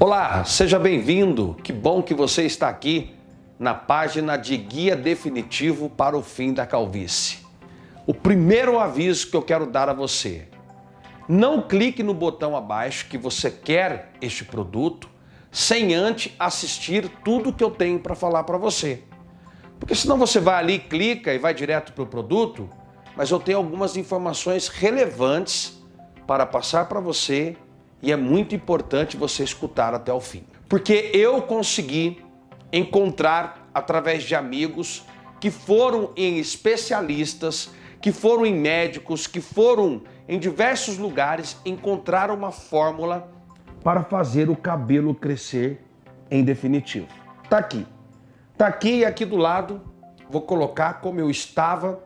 Olá, seja bem-vindo. Que bom que você está aqui na página de Guia Definitivo para o Fim da Calvície. O primeiro aviso que eu quero dar a você: não clique no botão abaixo que você quer este produto sem antes assistir tudo que eu tenho para falar para você. Porque senão você vai ali, clica e vai direto para o produto, mas eu tenho algumas informações relevantes para passar para você e é muito importante você escutar até o fim. Porque eu consegui encontrar através de amigos que foram em especialistas, que foram em médicos, que foram em diversos lugares encontrar uma fórmula para fazer o cabelo crescer em definitivo. Tá aqui. Tá aqui e aqui do lado vou colocar como eu estava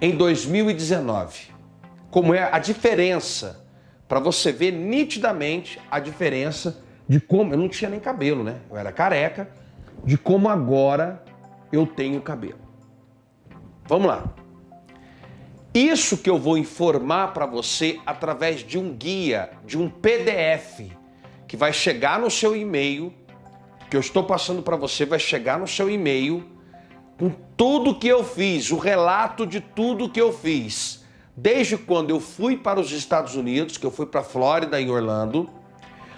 em 2019. Como é a diferença para você ver nitidamente a diferença de como eu não tinha nem cabelo, né? Eu era careca, de como agora eu tenho cabelo. Vamos lá. Isso que eu vou informar para você através de um guia, de um PDF que vai chegar no seu e-mail, que eu estou passando para você, vai chegar no seu e-mail com tudo que eu fiz, o relato de tudo que eu fiz desde quando eu fui para os Estados Unidos, que eu fui para a Flórida, em Orlando.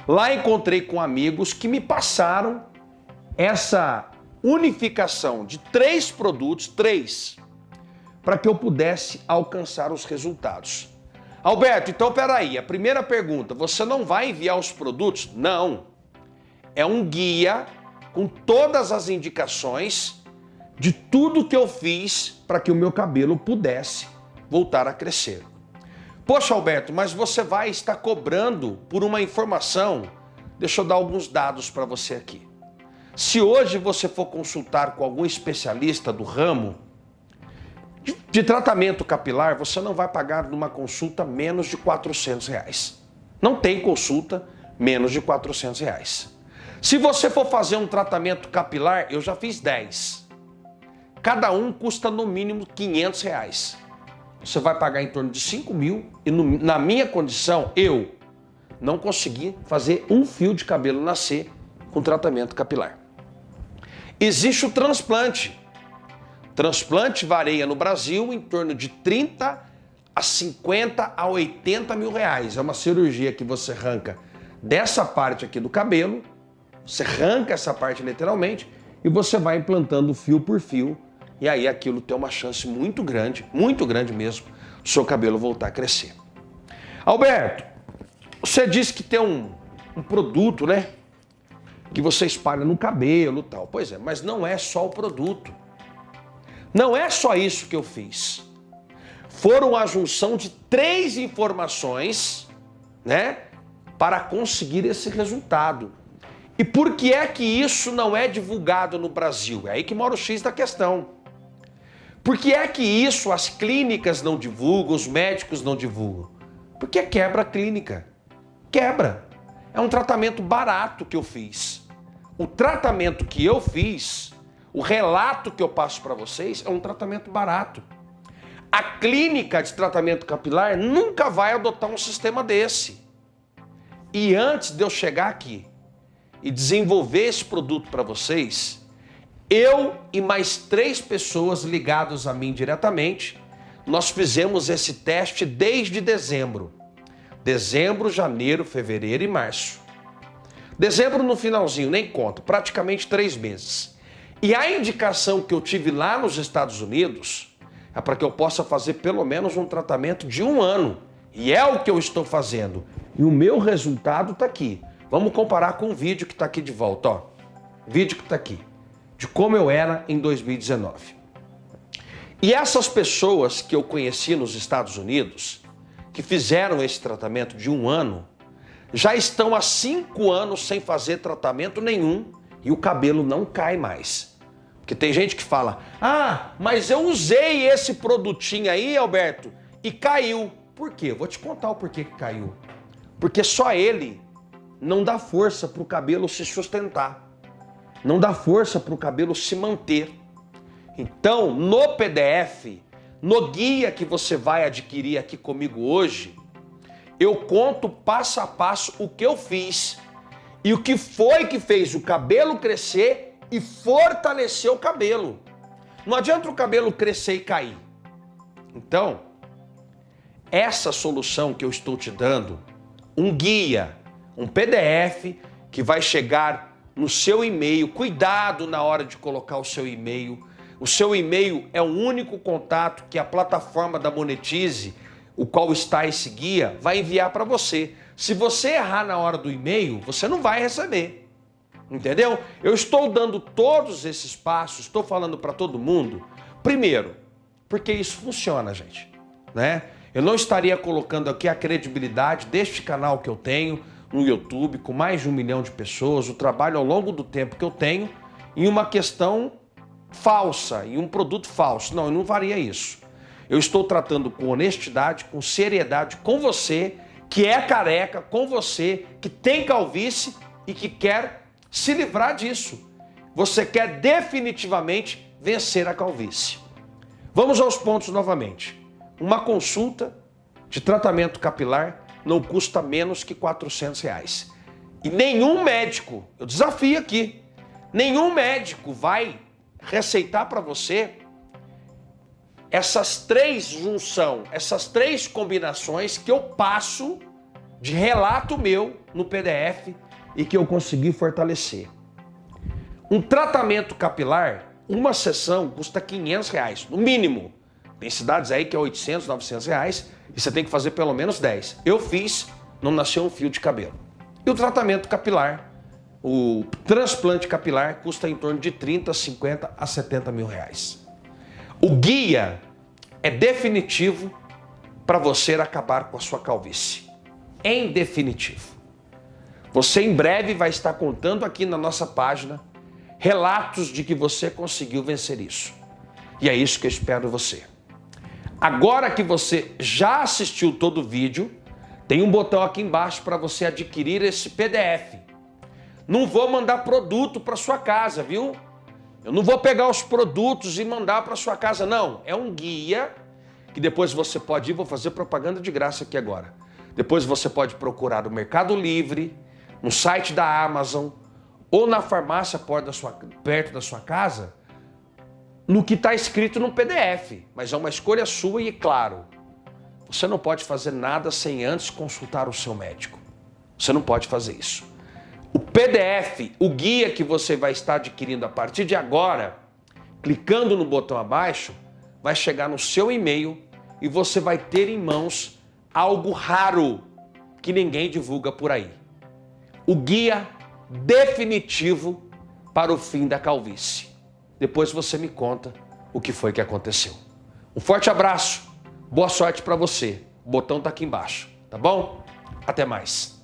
Lá encontrei com amigos que me passaram essa unificação de três produtos, três, para que eu pudesse alcançar os resultados. Alberto, então peraí, a primeira pergunta, você não vai enviar os produtos? Não. É um guia com todas as indicações de tudo que eu fiz para que o meu cabelo pudesse voltar a crescer. Poxa, Alberto, mas você vai estar cobrando por uma informação. Deixa eu dar alguns dados para você aqui. Se hoje você for consultar com algum especialista do ramo de, tratamento capilar, você não vai pagar numa consulta menos de 400 reais. Não tem consulta menos de 400 reais. Se você for fazer um tratamento capilar, eu já fiz 10. Cada um custa no mínimo 500 reais você vai pagar em torno de 5 mil e no, na minha condição, eu não consegui fazer um fio de cabelo nascer com tratamento capilar. Existe o transplante. Transplante varia no Brasil em torno de 30 a 50 a 80 mil reais. É uma cirurgia que você arranca dessa parte aqui do cabelo, você arranca essa parte literalmente e você vai implantando fio por fio e aí aquilo tem uma chance muito grande, muito grande mesmo, do seu cabelo voltar a crescer. Alberto, você disse que tem um, um produto, né? Que você espalha no cabelo e tal. Pois é, mas não é só o produto. Não é só isso que eu fiz. Foram a junção de três informações, né? Para conseguir esse resultado. E por que é que isso não é divulgado no Brasil? É aí que mora o X da questão. Por que é que isso as clínicas não divulgam, os médicos não divulgam? Porque quebra a clínica. Quebra. É um tratamento barato que eu fiz. O tratamento que eu fiz, o relato que eu passo para vocês, é um tratamento barato. A clínica de tratamento capilar nunca vai adotar um sistema desse. E antes de eu chegar aqui e desenvolver esse produto para vocês, eu e mais três pessoas ligadas a mim diretamente, nós fizemos esse teste desde dezembro. Dezembro, janeiro, fevereiro e março. Dezembro no finalzinho, nem conta, praticamente três meses. E a indicação que eu tive lá nos Estados Unidos é para que eu possa fazer pelo menos um tratamento de um ano. E é o que eu estou fazendo. E o meu resultado está aqui. Vamos comparar com o vídeo que está aqui de volta. Ó. Vídeo que está aqui de como eu era em 2019. E essas pessoas que eu conheci nos Estados Unidos, que fizeram esse tratamento de um ano, já estão há cinco anos sem fazer tratamento nenhum e o cabelo não cai mais. Porque tem gente que fala, ah, mas eu usei esse produtinho aí, Alberto, e caiu. Por quê? vou te contar o porquê que caiu. Porque só ele não dá força para o cabelo se sustentar não dá força para o cabelo se manter. Então, no PDF, no guia que você vai adquirir aqui comigo hoje, eu conto passo a passo o que eu fiz E o que foi que fez o cabelo crescer e fortalecer o cabelo. Não adianta o cabelo crescer e cair. Então, essa solução que eu estou te dando, um guia, um PDF que vai chegar no seu e-mail. Cuidado na hora de colocar o seu e-mail. O seu e-mail é o único contato que a plataforma da Monetize, o qual está esse guia, vai enviar para você. Se você errar na hora do e-mail, você não vai receber. Entendeu? Eu estou dando todos esses passos, estou falando para todo mundo. Primeiro, porque isso funciona, gente. Né? Eu não estaria colocando aqui a credibilidade deste canal que eu tenho no YouTube, com mais de um milhão de pessoas, o trabalho ao longo do tempo que eu tenho, em uma questão falsa, em um produto falso. Não, eu não faria isso. Eu estou tratando com honestidade, com seriedade com você, que é careca, com você, que tem calvície e que quer se livrar disso. Você quer definitivamente vencer a calvície. Vamos aos pontos novamente. Uma consulta de tratamento capilar não custa menos que 400 reais. E nenhum médico, eu desafio aqui, nenhum médico vai receitar para você essas três junção, essas três combinações que eu passo de relato meu no PDF e que eu consegui fortalecer. Um tratamento capilar, uma sessão custa 500 reais, no mínimo. Tem cidades aí que é 800, 900 reais e você tem que fazer pelo menos 10. Eu fiz, não nasceu um fio de cabelo. E o tratamento capilar, o transplante capilar custa em torno de 30, 50 a 70 mil reais. O guia é definitivo para você acabar com a sua calvície. Em definitivo. Você em breve vai estar contando aqui na nossa página relatos de que você conseguiu vencer isso. E é isso que eu espero você. Agora que você já assistiu todo o vídeo, tem um botão aqui embaixo para você adquirir esse PDF. Não vou mandar produto para sua casa, viu? Eu não vou pegar os produtos e mandar para sua casa, não. É um guia que depois você pode ir, vou fazer propaganda de graça aqui agora. Depois você pode procurar o Mercado Livre, no site da Amazon ou na farmácia perto da sua casa, no que está escrito no PDF. Mas é uma escolha sua e, claro, você não pode fazer nada sem antes consultar o seu médico. Você não pode fazer isso. O PDF, o guia que você vai estar adquirindo a partir de agora, clicando no botão abaixo, vai chegar no seu e-mail e você vai ter em mãos algo raro que ninguém divulga por aí o guia definitivo para o fim da calvície. Depois você me conta o que foi que aconteceu. Um forte abraço, boa sorte para você. O botão está aqui embaixo, tá bom? Até mais.